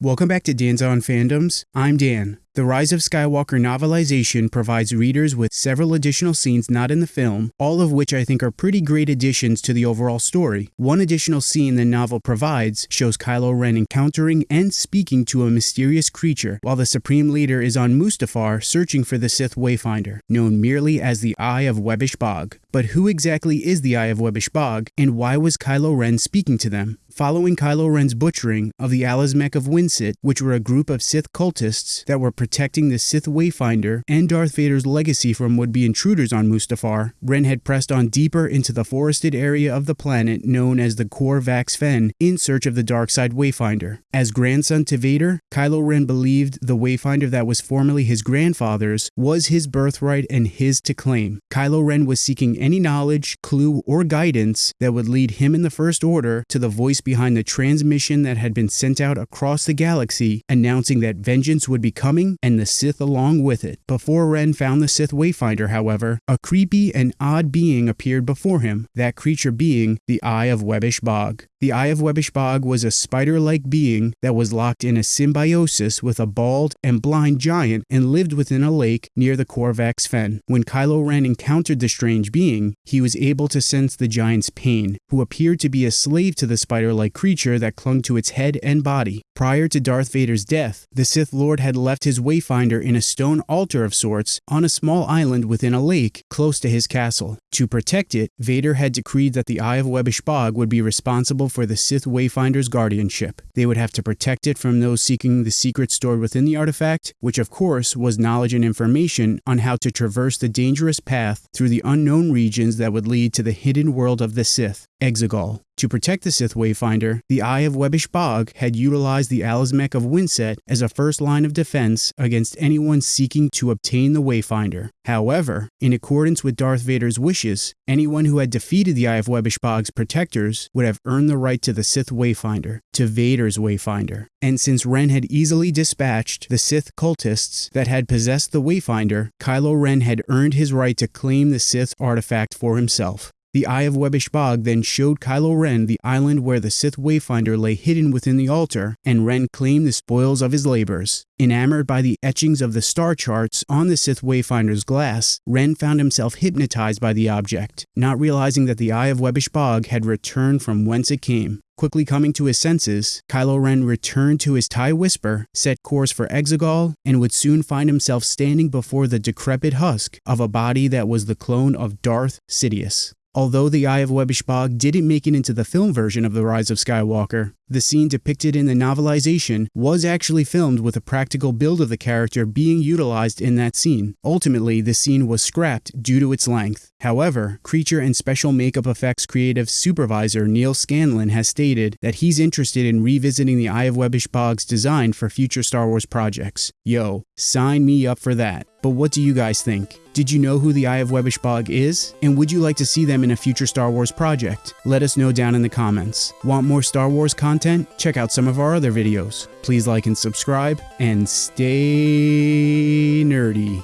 Welcome back to Dan's On Fandoms. I'm Dan. The Rise of Skywalker novelization provides readers with several additional scenes not in the film, all of which I think are pretty great additions to the overall story. One additional scene the novel provides shows Kylo Ren encountering and speaking to a mysterious creature while the Supreme Leader is on Mustafar searching for the Sith Wayfinder, known merely as the Eye of Webbish Bog. But who exactly is the Eye of Webbish Bog, and why was Kylo Ren speaking to them? Following Kylo Ren's butchering of the Alazmec of Winsett, which were a group of Sith cultists that were protecting the Sith Wayfinder and Darth Vader's legacy from would-be intruders on Mustafar, Ren had pressed on deeper into the forested area of the planet known as the Kor Vax Fen in search of the dark side Wayfinder. As grandson to Vader, Kylo Ren believed the Wayfinder that was formerly his grandfather's was his birthright and his to claim. Kylo Ren was seeking any knowledge, clue, or guidance that would lead him in the First Order to the voice behind the transmission that had been sent out across the galaxy announcing that vengeance would be coming and the Sith along with it. Before Ren found the Sith Wayfinder, however, a creepy and odd being appeared before him, that creature being the Eye of Webbish Bog. The Eye of Webbish Bog was a spider-like being that was locked in a symbiosis with a bald and blind giant and lived within a lake near the Kor Vax Fen. When Kylo Ren encountered the strange being, he was able to sense the giant's pain, who appeared to be a slave to the spider-like creature that clung to its head and body. Prior to Darth Vader's death, the Sith Lord had left his Wayfinder in a stone altar of sorts on a small island within a lake close to his castle. To protect it, Vader had decreed that the Eye of Webbish Bog would be responsible for the Sith Wayfinder's guardianship. They would have to protect it from those seeking the secret stored within the artifact, which of course was knowledge and information on how to traverse the dangerous path through the unknown regions that would lead to the hidden world of the Sith, Exegol. To protect the Sith Wayfinder, the Eye of Webbish Bog had utilized the Alazmec of Winsett as a first line of defense against anyone seeking to obtain the Wayfinder. However, in accordance with Darth Vader's wishes, anyone who had defeated the Eye of Webbish Bog's protectors would have earned the right to the Sith Wayfinder, to Vader's Wayfinder. And since Ren had easily dispatched the Sith cultists that had possessed the Wayfinder, Kylo Ren had earned his right to claim the Sith artifact for himself. The Eye of Webbish Bog then showed Kylo Ren the island where the Sith Wayfinder lay hidden within the altar, and Ren claimed the spoils of his labors. Enamored by the etchings of the star charts on the Sith Wayfinder's glass, Ren found himself hypnotized by the object, not realizing that the Eye of Webbish Bog had returned from whence it came. Quickly coming to his senses, Kylo Ren returned to his TIE Whisper, set course for Exegol, and would soon find himself standing before the decrepit husk of a body that was the clone of Darth Sidious. Although the Eye of Webbish Bog didn't make it into the film version of The Rise of Skywalker, the scene depicted in the novelization was actually filmed with a practical build of the character being utilized in that scene. Ultimately, the scene was scrapped due to its length. However, creature and special makeup effects creative supervisor Neal Scanlan has stated that he's interested in revisiting the Eye of Webbish Bog's design for future Star Wars projects. Yo, sign me up for that. But what do you guys think? Did you know who the Eye of Webbish Bog is? And would you like to see them in a future Star Wars project? Let us know down in the comments. Want more Star Wars content? Check out some of our other videos. Please like and subscribe, and stay nerdy.